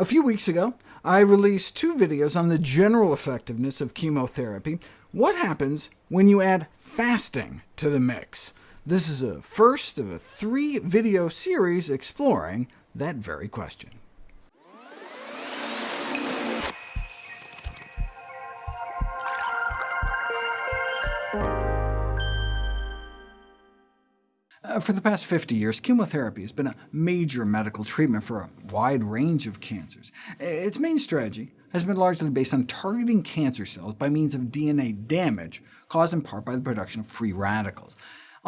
A few weeks ago, I released two videos on the general effectiveness of chemotherapy. What happens when you add fasting to the mix? This is a first of a three-video series exploring that very question. Uh, for the past 50 years, chemotherapy has been a major medical treatment for a wide range of cancers. Its main strategy has been largely based on targeting cancer cells by means of DNA damage, caused in part by the production of free radicals.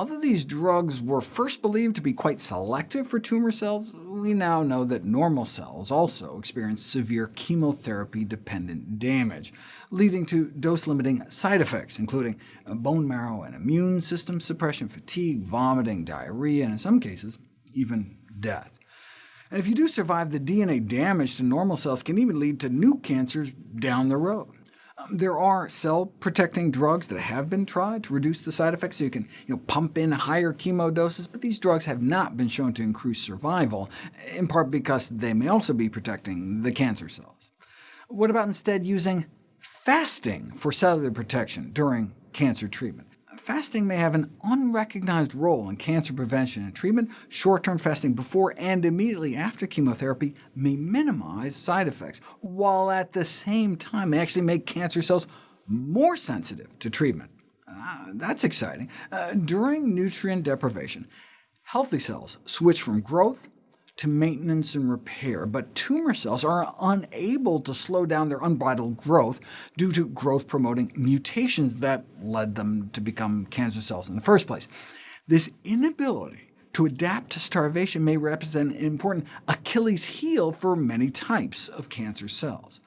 Although these drugs were first believed to be quite selective for tumor cells, we now know that normal cells also experience severe chemotherapy-dependent damage, leading to dose-limiting side effects, including bone marrow and immune system suppression, fatigue, vomiting, diarrhea, and in some cases, even death. And if you do survive, the DNA damage to normal cells can even lead to new cancers down the road. Um, there are cell-protecting drugs that have been tried to reduce the side effects, so you can you know, pump in higher chemo doses, but these drugs have not been shown to increase survival, in part because they may also be protecting the cancer cells. What about instead using fasting for cellular protection during cancer treatment? Fasting may have an unrecognized role in cancer prevention and treatment. Short-term fasting before and immediately after chemotherapy may minimize side effects, while at the same time actually make cancer cells more sensitive to treatment. Uh, that's exciting. Uh, during nutrient deprivation, healthy cells switch from growth to maintenance and repair, but tumor cells are unable to slow down their unbridled growth due to growth-promoting mutations that led them to become cancer cells in the first place. This inability to adapt to starvation may represent an important Achilles heel for many types of cancer cells.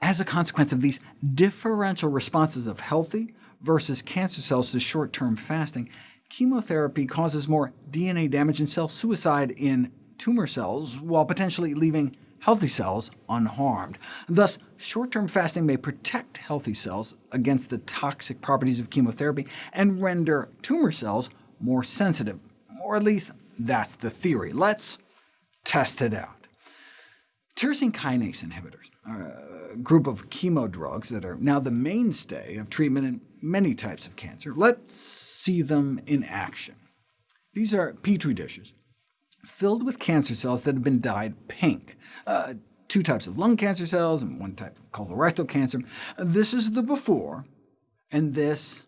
As a consequence of these differential responses of healthy versus cancer cells to short-term fasting, chemotherapy causes more DNA damage and cell suicide in tumor cells, while potentially leaving healthy cells unharmed. Thus, short-term fasting may protect healthy cells against the toxic properties of chemotherapy and render tumor cells more sensitive, or at least that's the theory. Let's test it out. Tyrosine kinase inhibitors are a group of chemo drugs that are now the mainstay of treatment in many types of cancer. Let's see them in action. These are Petri dishes filled with cancer cells that have been dyed pink. Uh, two types of lung cancer cells and one type of colorectal cancer. This is the before, and this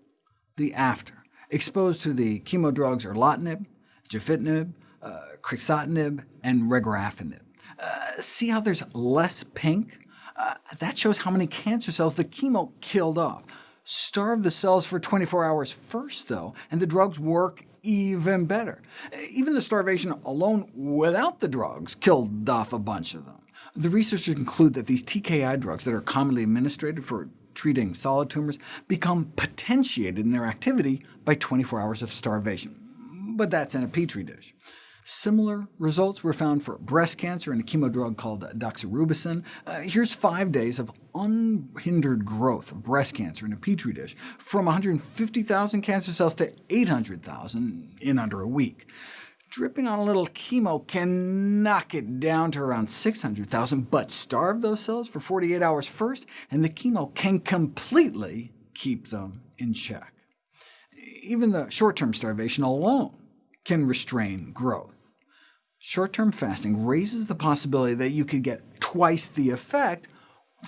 the after. Exposed to the chemo drugs erlotinib, gefitinib, uh, crizotinib, and regorafenib. Uh, see how there's less pink? Uh, that shows how many cancer cells the chemo killed off. Starve the cells for 24 hours first, though, and the drugs work even better. Even the starvation alone without the drugs killed off a bunch of them. The researchers conclude that these TKI drugs that are commonly administered for treating solid tumors become potentiated in their activity by 24 hours of starvation. But that's in a petri dish. Similar results were found for breast cancer in a chemo drug called doxorubicin. Uh, here's five days of unhindered growth of breast cancer in a petri dish, from 150,000 cancer cells to 800,000 in under a week. Dripping on a little chemo can knock it down to around 600,000, but starve those cells for 48 hours first, and the chemo can completely keep them in check. Even the short-term starvation alone can restrain growth. Short-term fasting raises the possibility that you could get twice the effect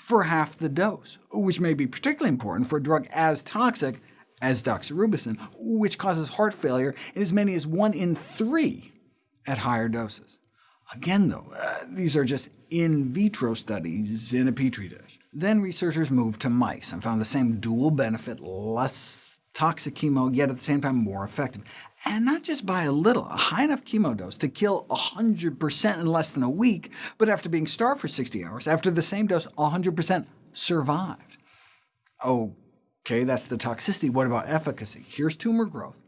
for half the dose, which may be particularly important for a drug as toxic as doxorubicin, which causes heart failure in as many as one in three at higher doses. Again, though, uh, these are just in vitro studies in a petri dish. Then researchers moved to mice and found the same dual benefit, less toxic chemo, yet at the same time more effective. And not just by a little, a high enough chemo dose to kill 100% in less than a week, but after being starved for 60 hours, after the same dose, 100% survived. OK, that's the toxicity. What about efficacy? Here's tumor growth.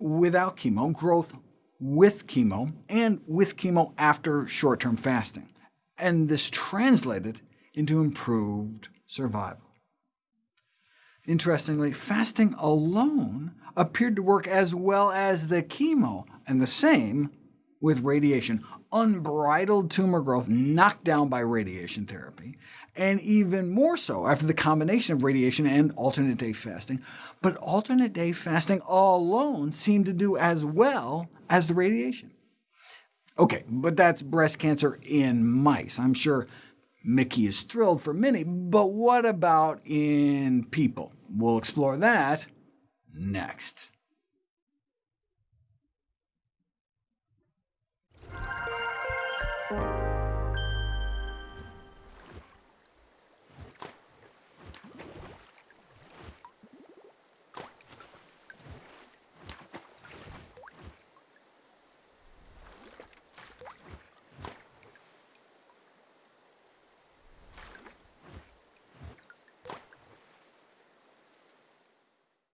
Without chemo, growth with chemo, and with chemo after short-term fasting. And this translated into improved survival. Interestingly, fasting alone appeared to work as well as the chemo, and the same with radiation, unbridled tumor growth knocked down by radiation therapy, and even more so after the combination of radiation and alternate-day fasting. But alternate-day fasting alone seemed to do as well as the radiation. OK, but that's breast cancer in mice. I'm sure Mickey is thrilled for many, but what about in people? We'll explore that next.